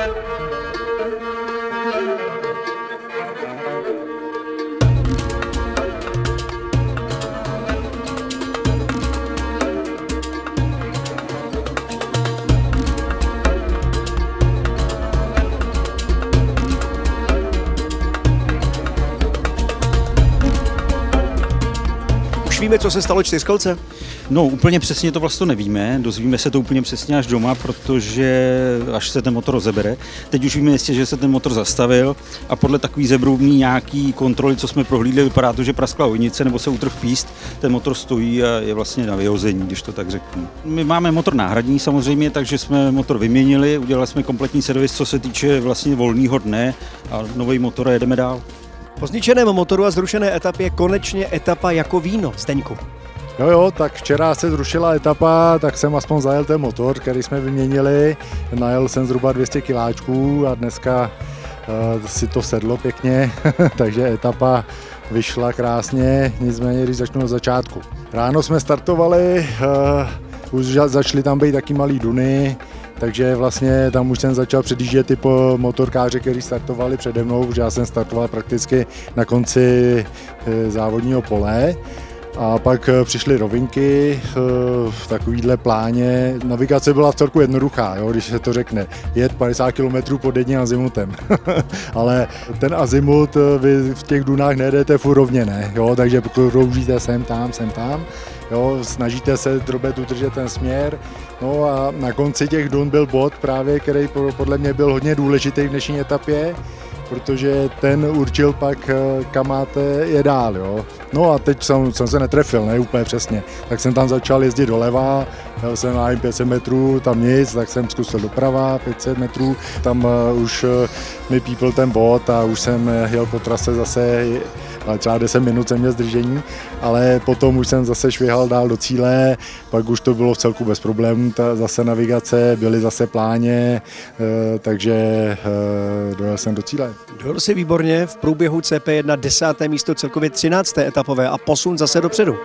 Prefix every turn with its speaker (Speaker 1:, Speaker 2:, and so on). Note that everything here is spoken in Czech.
Speaker 1: Thank you. Víme, co se stalo čtyřkolce?
Speaker 2: No úplně přesně to vlastně nevíme, dozvíme se to úplně přesně až doma, protože až se ten motor rozebere. Teď už víme jistě, že se ten motor zastavil a podle takový zebrubní nějaký kontroly, co jsme prohlídli, vypadá to, že praskla ojnice nebo se utrh píst, ten motor stojí a je vlastně na vyhození, když to tak řeknu. My máme motor náhradní samozřejmě, takže jsme motor vyměnili, udělali jsme kompletní servis, co se týče vlastně volného dne a nový motor a jedeme dál.
Speaker 1: Po zničeném motoru a zrušené etapě konečně etapa jako víno. Zdeňku.
Speaker 3: Jo, jo, tak včera se zrušila etapa, tak jsem aspoň zajel ten motor, který jsme vyměnili. Najel jsem zhruba 200 kiláčků a dneska uh, si to sedlo pěkně, takže etapa vyšla krásně, nicméně když začnu od začátku. Ráno jsme startovali, uh, už začaly tam být taky malý duny, takže vlastně tam už jsem začal předjíždět ty motorkáře, kteří startovali přede mnou, protože já jsem startoval prakticky na konci eh, závodního pole. A pak eh, přišly rovinky eh, v takovýhle pláně. Navigace byla v celku jednoduchá, jo, když se to řekne. Jet 50 km pod jedním azimutem. Ale ten azimut vy v těch dunách nejedete furt rovně, ne? Jo, takže kroužíte sem, tam, sem, tam. Jo, snažíte se drobet udržet ten směr. No a na konci těch dun byl bod právě, který podle mě byl hodně důležitý v dnešní etapě, protože ten určil pak, eh, kam máte je dál. Jo. No a teď jsem, jsem se netrefil, ne úplně přesně. Tak jsem tam začal jezdit doleva, jel jsem na 500 metrů, tam nic, tak jsem zkusil doprava 500 metrů, tam uh, už uh, mi pípl ten bod a už jsem jel po trase zase ale třeba 10 minut jsem měl zdržení, ale potom už jsem zase švihal dál do cíle, pak už to bylo v celku bez problémů, ta zase navigace, byly zase pláně, eh, takže eh, dojel jsem do cíle.
Speaker 1: Dojel si výborně v průběhu CP1 10. místo celkově 13. etapové a posun zase dopředu.